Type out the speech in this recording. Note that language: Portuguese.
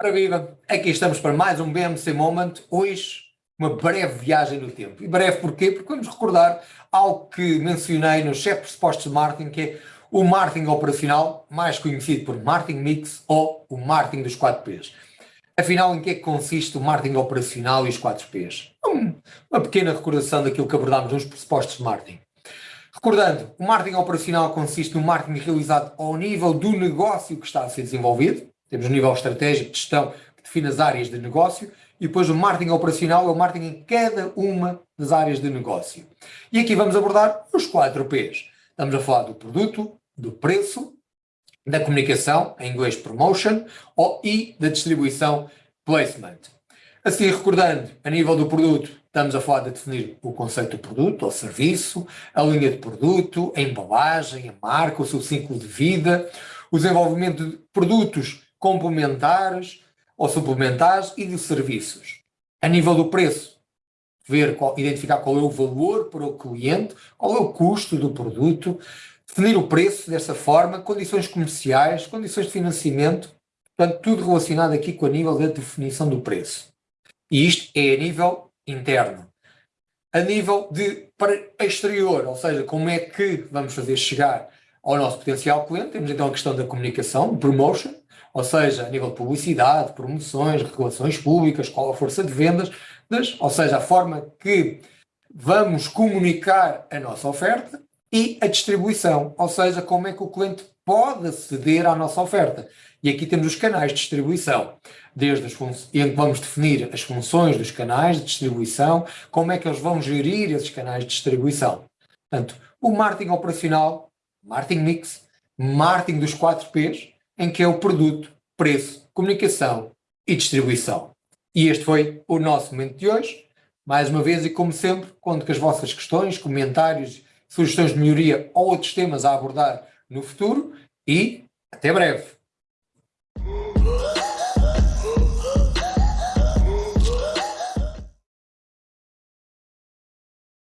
Ora viva, aqui estamos para mais um BMC Moment, hoje uma breve viagem no tempo. E breve porquê? Porque vamos recordar algo que mencionei no chefe de pressupostos de marketing, que é o marketing operacional, mais conhecido por marketing mix ou o marketing dos 4Ps. Afinal, em que é que consiste o marketing operacional e os 4Ps? Uma pequena recordação daquilo que abordámos nos pressupostos de marketing. Recordando, o marketing operacional consiste no marketing realizado ao nível do negócio que está a ser desenvolvido, temos o nível estratégico de gestão que define as áreas de negócio e depois o marketing operacional é o marketing em cada uma das áreas de negócio. E aqui vamos abordar os 4 Ps. Estamos a falar do produto, do preço, da comunicação, em inglês promotion, ou, e da distribuição placement. Assim, recordando, a nível do produto, estamos a falar de definir o conceito do produto ou serviço, a linha de produto, a embalagem, a marca, o seu ciclo de vida, o desenvolvimento de produtos complementares ou suplementares e de serviços. A nível do preço, ver qual, identificar qual é o valor para o cliente, qual é o custo do produto, definir o preço dessa forma, condições comerciais, condições de financiamento, portanto, tudo relacionado aqui com a nível da definição do preço. E isto é a nível interno. A nível de para exterior, ou seja, como é que vamos fazer chegar ao nosso potencial cliente, temos então a questão da comunicação, promotion, ou seja, a nível de publicidade, promoções, regulações públicas, qual a força de vendas, ou seja, a forma que vamos comunicar a nossa oferta e a distribuição, ou seja, como é que o cliente pode aceder à nossa oferta. E aqui temos os canais de distribuição, desde as em que vamos definir as funções dos canais de distribuição, como é que eles vão gerir esses canais de distribuição. Portanto, o marketing operacional, marketing mix, marketing dos 4 Ps, em que é o produto, preço, comunicação e distribuição. E este foi o nosso momento de hoje. Mais uma vez e como sempre, conto com as vossas questões, comentários, sugestões de melhoria ou outros temas a abordar no futuro e até breve.